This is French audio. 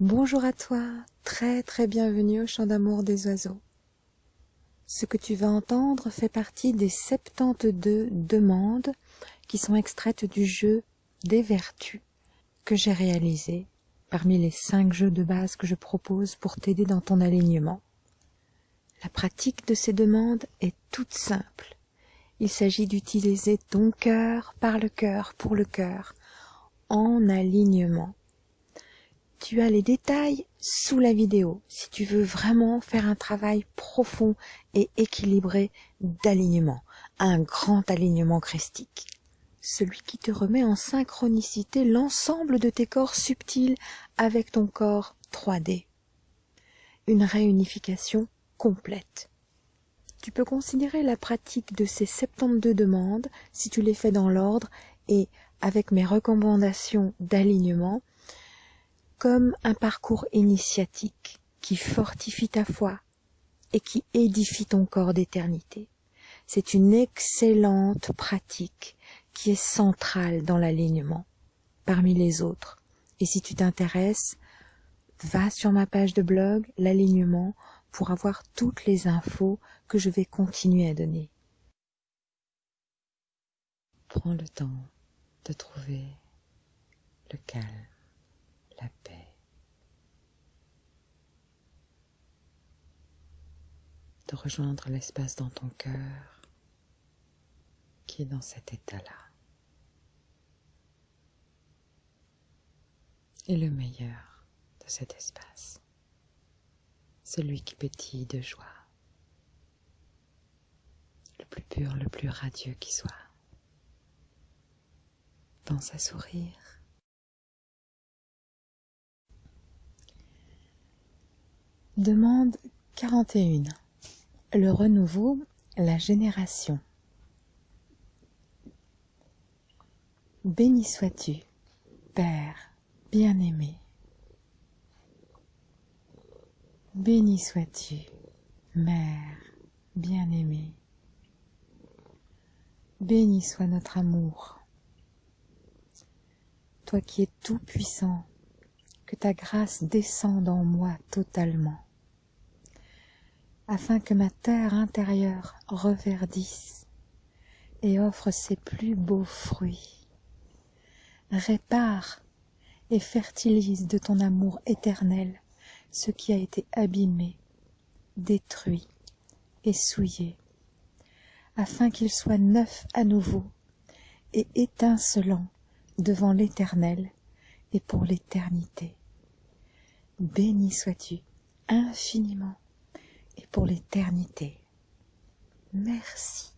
Bonjour à toi, très très bienvenue au chant d'amour des oiseaux. Ce que tu vas entendre fait partie des 72 demandes qui sont extraites du jeu des vertus que j'ai réalisé parmi les 5 jeux de base que je propose pour t'aider dans ton alignement. La pratique de ces demandes est toute simple. Il s'agit d'utiliser ton cœur par le cœur pour le cœur en alignement tu as les détails sous la vidéo si tu veux vraiment faire un travail profond et équilibré d'alignement, un grand alignement christique. Celui qui te remet en synchronicité l'ensemble de tes corps subtils avec ton corps 3D. Une réunification complète. Tu peux considérer la pratique de ces 72 demandes, si tu les fais dans l'ordre et avec mes recommandations d'alignement, comme un parcours initiatique qui fortifie ta foi et qui édifie ton corps d'éternité. C'est une excellente pratique qui est centrale dans l'alignement parmi les autres. Et si tu t'intéresses, va sur ma page de blog, l'alignement, pour avoir toutes les infos que je vais continuer à donner. Prends le temps de trouver le calme la paix. De rejoindre l'espace dans ton cœur qui est dans cet état-là. Et le meilleur de cet espace, celui qui pétille de joie, le plus pur, le plus radieux qui soit. Pense à sourire Demande 41. Le renouveau, la génération. Béni sois-tu, Père bien-aimé. Béni sois-tu, Mère bien-aimée. Béni soit notre amour. Toi qui es tout puissant, que ta grâce descende en moi totalement afin que ma terre intérieure reverdisse et offre ses plus beaux fruits. Répare et fertilise de ton amour éternel ce qui a été abîmé, détruit et souillé, afin qu'il soit neuf à nouveau et étincelant devant l'Éternel et pour l'éternité. Béni sois-tu infiniment pour l'éternité. Merci.